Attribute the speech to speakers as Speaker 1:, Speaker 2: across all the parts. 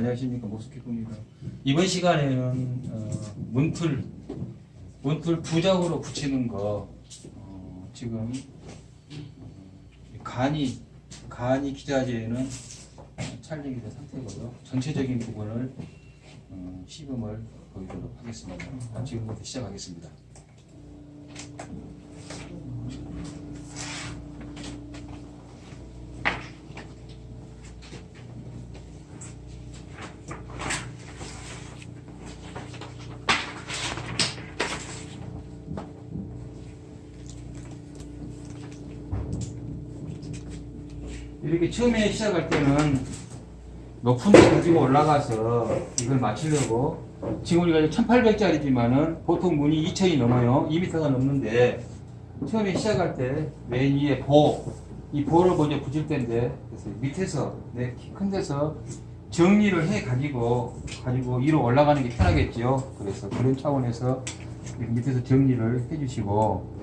Speaker 1: 안녕하십니까 모스키입니다 이번 시간에는 어, 문틀 문틀 부작으로 붙이는 거 어, 지금 어, 간이 간이 기자재는 찰리기 된 상태고요. 전체적인 부분을 어, 시음을 보이도록 하겠습니다. 아, 지금부터 시작하겠습니다. 처음에 시작할 때는 높은 데 가지고 올라가서 이걸 맞추려고 지금 우리가 1800짜리지만은 보통 문이 2000이 넘어요. 2m가 넘는데 처음에 시작할 때 맨 위에 보, 이 보를 먼저 붙일 텐데 그래서 밑에서 내 키 큰 데서 정리를 해 가지고 가지고 위로 올라가는 게 편하겠죠. 그래서 그런 차원에서 밑에서 정리를 해 주시고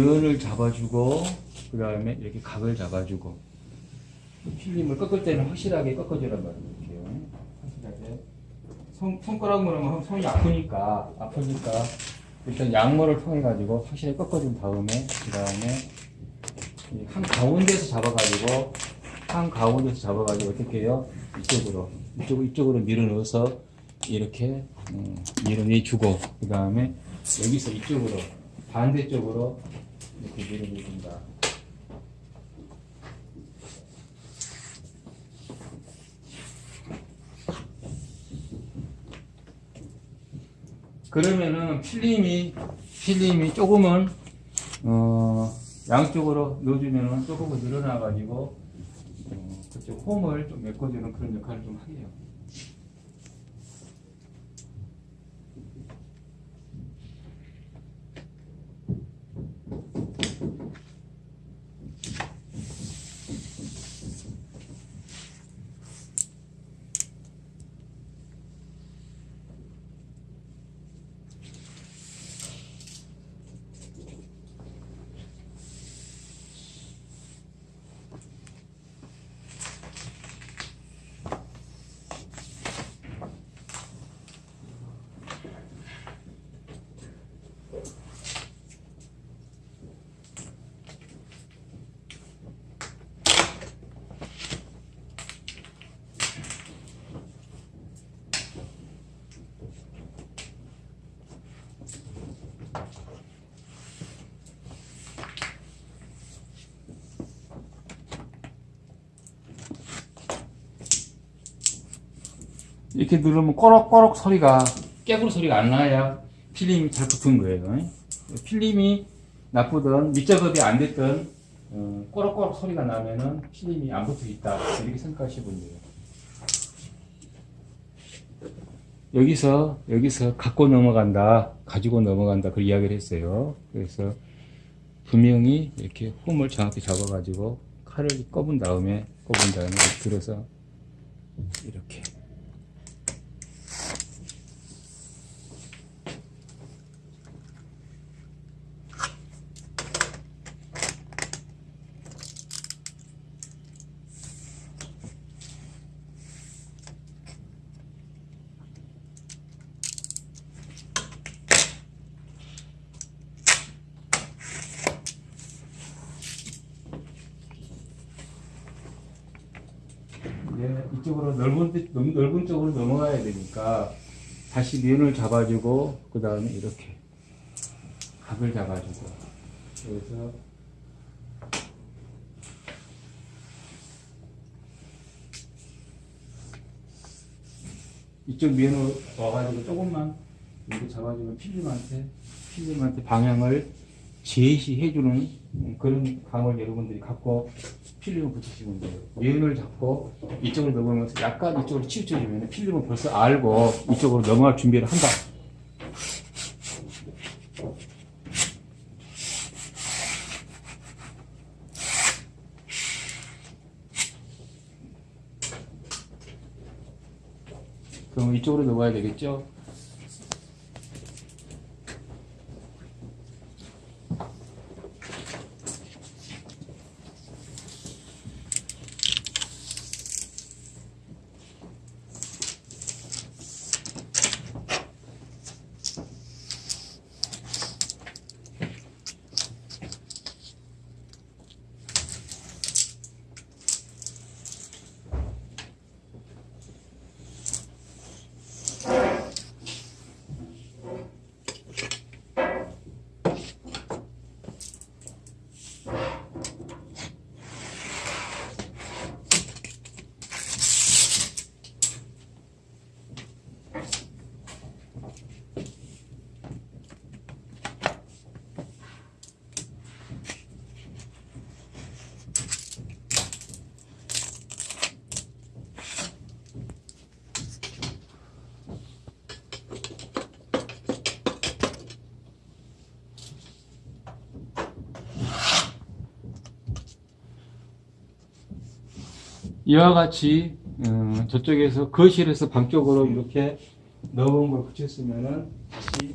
Speaker 1: 면을 잡아주고 그 다음에 이렇게 각을 잡아주고 필름을 꺾을 때는 확실하게 꺾어주란 말이에요. 확실하게 손, 손가락으로 하면 손이 아프니까 아프니까 일단 양모를 통해 가지고 확실히 꺾어준 다음에 그 다음에 한 가운데서 잡아가지고 한 가운데서 잡아가지고 어떻게 해요? 이쪽으로 이쪽 이쪽으로 밀어 넣어서 이렇게 음, 밀어 내주고 그 다음에 여기서 이쪽으로 반대쪽으로 이렇게 밀어내준다. 그러면은 필름이 필름이 조금은 어 양쪽으로 넣어주면은 조금은 늘어나 가지고 어, 그쪽 홈을 좀 메꿔주는 그런 역할을 좀 하게요. 이렇게 누르면 꼬록꼬록 소리가 깨구리 소리가 안 나야 필름이 잘 붙은 거예요. 필름이 나쁘든 밑작업이 안 됐든 어, 꼬록꼬록 소리가 나면은 필름이 안 붙어 있다 이렇게 생각하시면 돼요. 여기서 여기서 갖고 넘어간다, 가지고 넘어간다 그 이야기를 했어요. 그래서 분명히 이렇게 홈을 정확히 잡아 가지고 칼을 꼽은 다음에 꼽은 다음에 들어서 이렇게 쪽으로 넓은 넓은 쪽으로 넘어가야 되니까 다시 면을 잡아주고 그 다음에 이렇게 각을 잡아주고. 그래서 이쪽 면으로 와가지고 조금만 이렇게 잡아주면 필름한테 필름한테 방향을 제시해주는 그런 감을 여러분들이 갖고 필름을 붙이시면 돼요. 면을 잡고 이쪽으로 넘어가면서 약간 이쪽으로 치우쳐주면 필름은 벌써 알고 이쪽으로 넘어갈 준비를 한다. 그럼 이쪽으로 넘어가야 되겠죠? 이와 같이 어, 저쪽에서 거실에서 방 쪽으로 이렇게 넣은 걸 붙였으면은 다시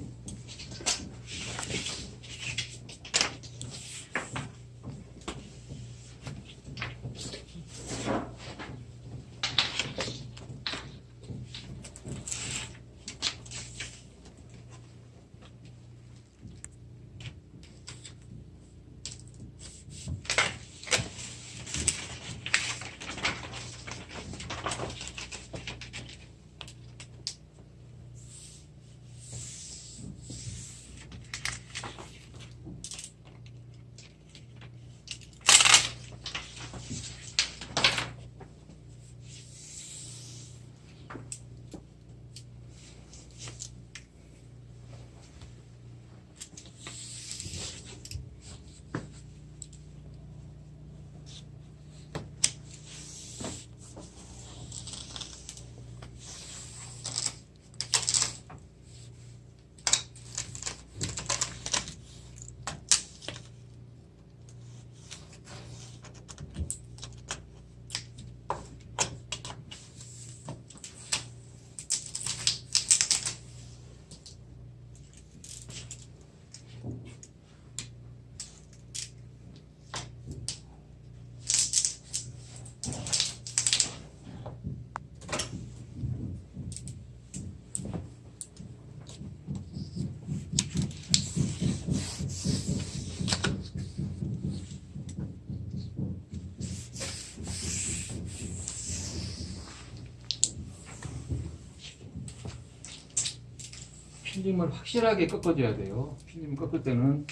Speaker 1: 필름을 확실하게 꺾어줘야 돼요. 필름 꺾을 때는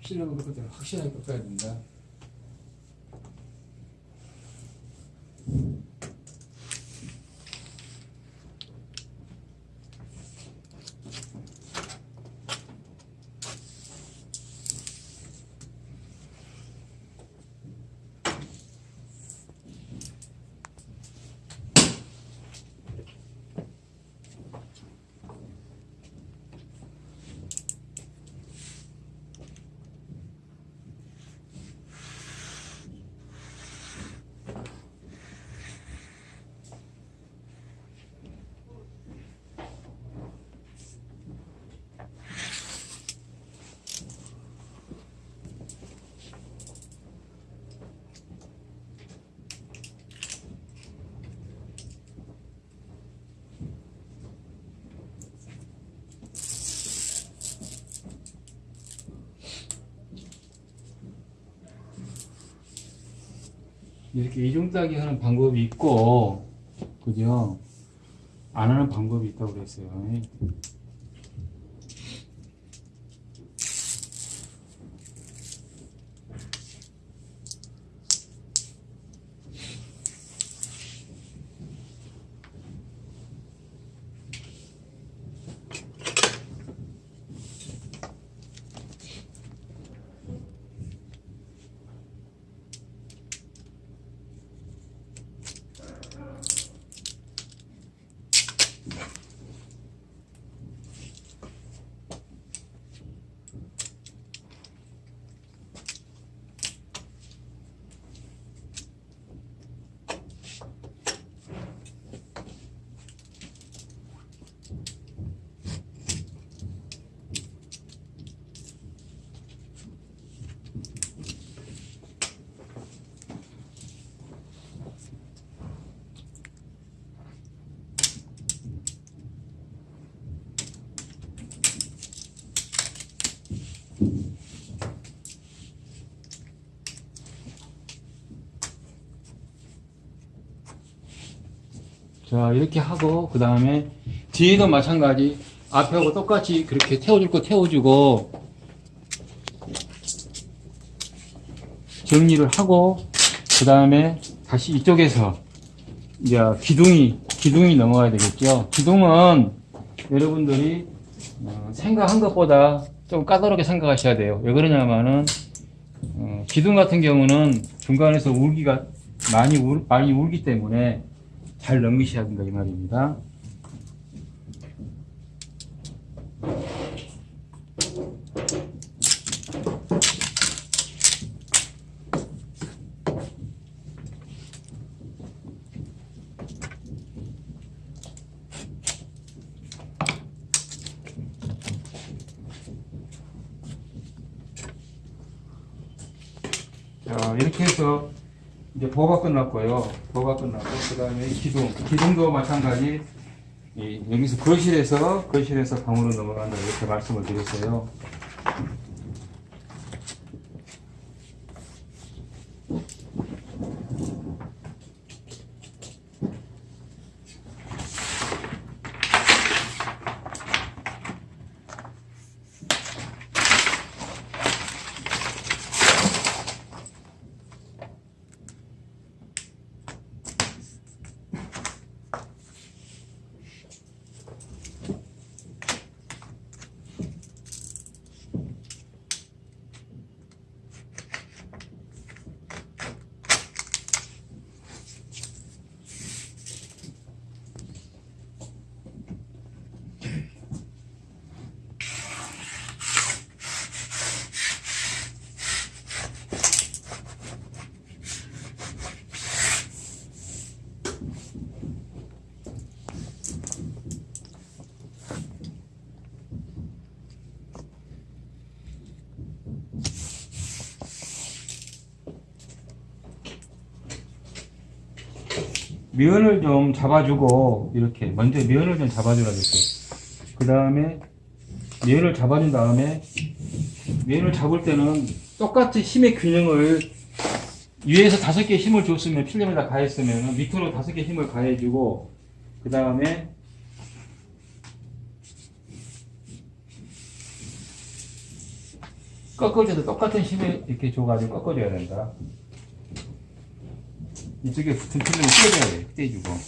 Speaker 1: 필름을 꺾을 때는 확실하게 꺾어야 된다. 이렇게 이중 따기 하는 방법이 있고 그죠? 안 하는 방법이 있다고 그랬어요. 자, 이렇게 하고, 그 다음에 뒤에도 마찬가지. 앞에하고 똑같이 그렇게 태워줄 거 태워주고, 정리를 하고, 그 다음에 다시 이쪽에서, 이제 기둥이, 기둥이 넘어가야 되겠죠. 기둥은 여러분들이 어, 생각한 것보다 좀 까다롭게 생각하셔야 돼요. 왜 그러냐면은, 어, 기둥 같은 경우는 중간에서 울기가 많이 울, 많이 울기 때문에 잘 넘기셔야 된다 이 말입니다. 자, 이렇게 해서 이제 보가 끝났고요. 보가 끝났고, 그 다음에 기둥. 기둥도 마찬가지. 이, 여기서 거실에서, 거실에서 방으로 넘어간다. 이렇게 말씀을 드렸어요. 면을 좀 잡아주고, 이렇게. 먼저 면을 좀 잡아주라 그랬어요. 그 다음에, 면을 잡아준 다음에, 면을 잡을 때는 똑같이 힘의 균형을 위에서 다섯 개 힘을 줬으면, 필름에다 가했으면, 밑으로 다섯 개 힘을 가해주고, 그 다음에, 꺾을 때도 똑같은 힘을 이렇게 줘가지고 꺾어줘야 된다. 이쪽에 붙은 필름을 떼줘야 돼. 떼주고.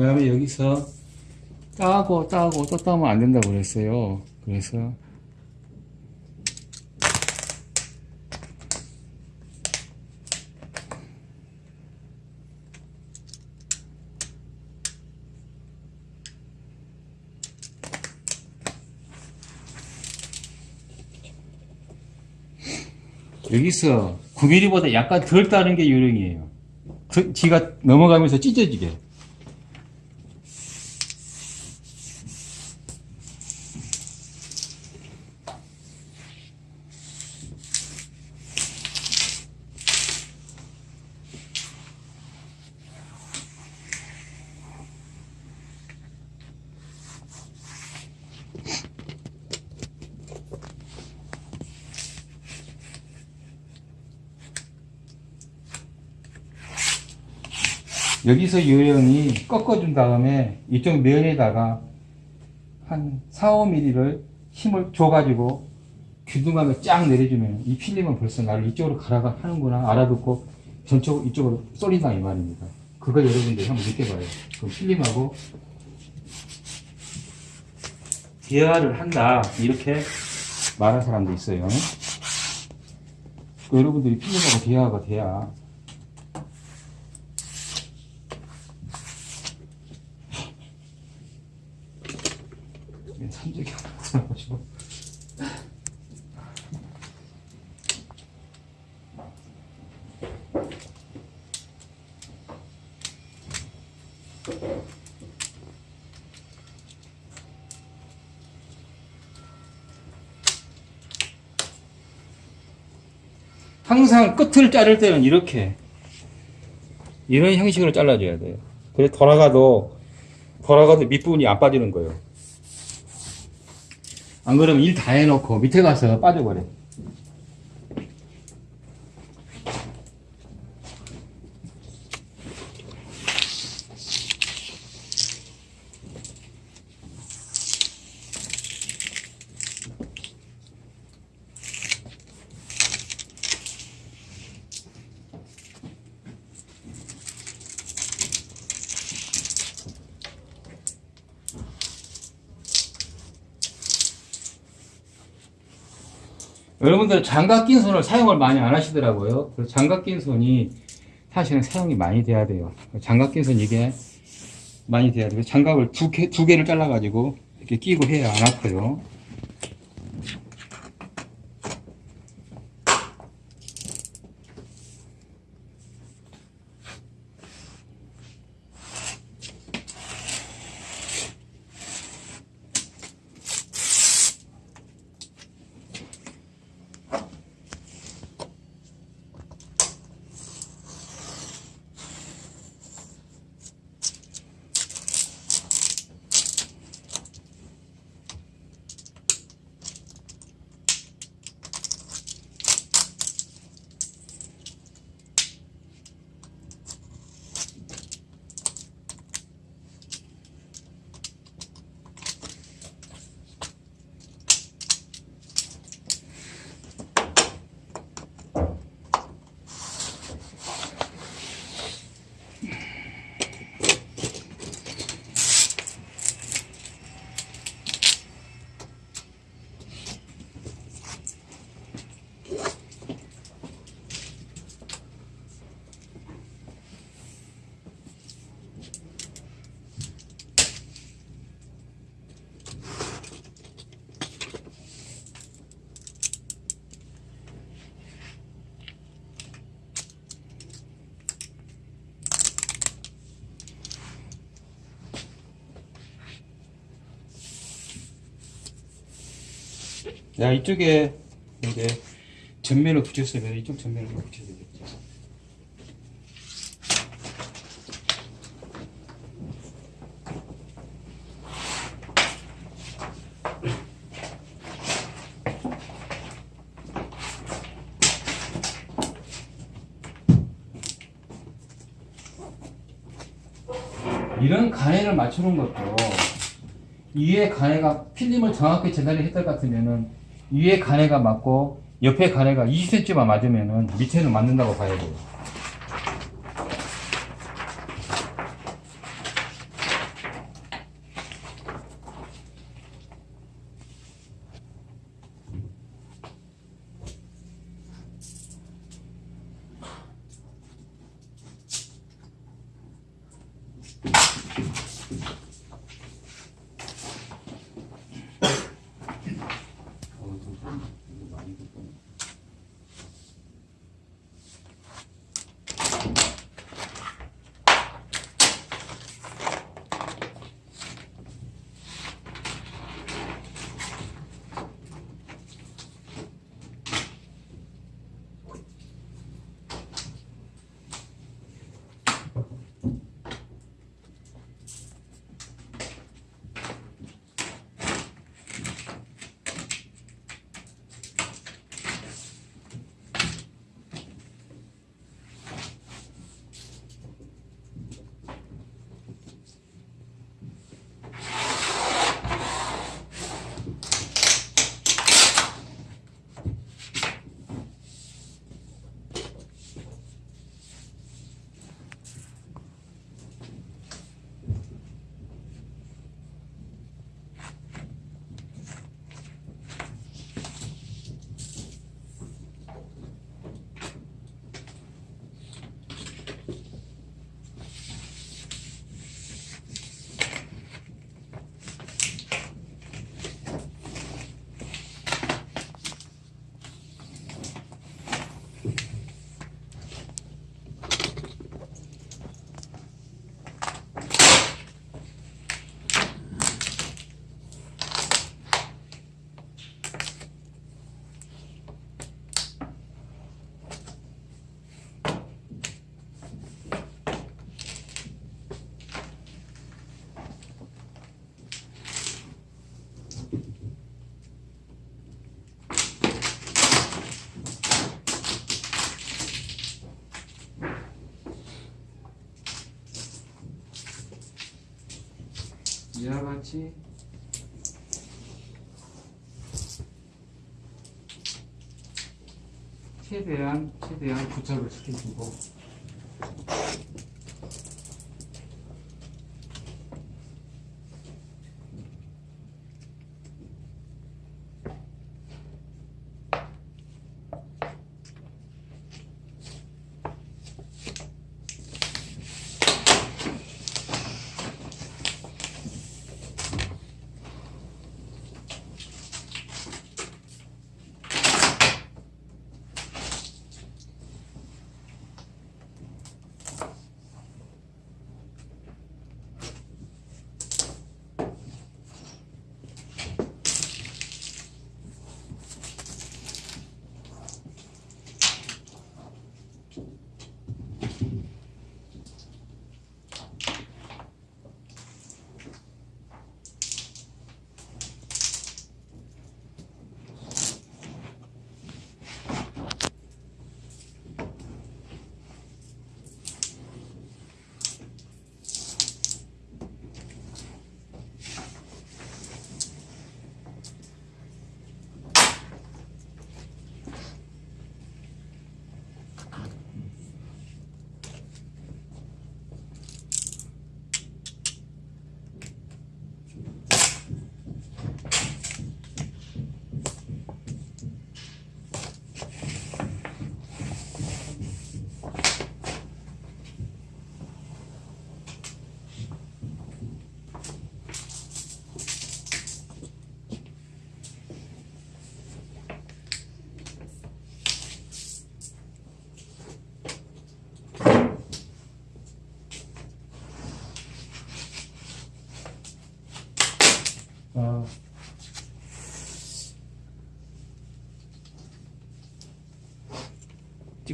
Speaker 1: 그 다음에 여기서 따고 따고 또 따면 안 된다고 그랬어요. 그래서 여기서 9mm보다 약간 덜 따는 게 요령이에요. 그, 지가 넘어가면서 찢어지게. 여기서 요령이 꺾어준 다음에 이쪽 면에다가 한 4, 5mm를 힘을 줘가지고 균등하게 쫙 내려주면 이 필름은 벌써 나를 이쪽으로 가라가 하는구나 알아듣고 전적으로 이쪽으로 쏠린다 이 말입니다. 그걸 여러분들이 한번 느껴봐요. 그럼 필름하고 대화를 한다 이렇게 말하는 사람도 있어요. 그 여러분들이 필름하고 대화가 돼야 산적이 하나 가지고 항상 끝을 자를 때는 이렇게 이런 형식으로 잘라줘야 돼요. 그래 돌아가도 돌아가도 밑부분이 안 빠지는 거예요. 안 그러면 일 다 해놓고 밑에 가서 빠져버려. 여러분들 장갑 낀 손을 사용을 많이 안 하시더라고요. 그래서 장갑 낀 손이 사실은 사용이 많이 돼야 돼요. 장갑 낀 손 이게 많이 돼야 돼요. 장갑을 두, 개, 두 개를 잘라가지고 이렇게 끼고 해야 안 아파요. 야, 이쪽에 이제 전면을 붙였으면 이쪽 전면을 붙여야 되겠죠. 이런 간해를 맞추는 것도 위에 간해가 필름을 전달을 했을 것 같으면은 위에 간해가 맞고 옆에 간해가 20cm만 맞으면은 밑에는 맞는다고 봐야 돼요. 이와 같이. 최대한 최대한 부착을 시켜주고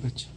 Speaker 2: আচ্ছা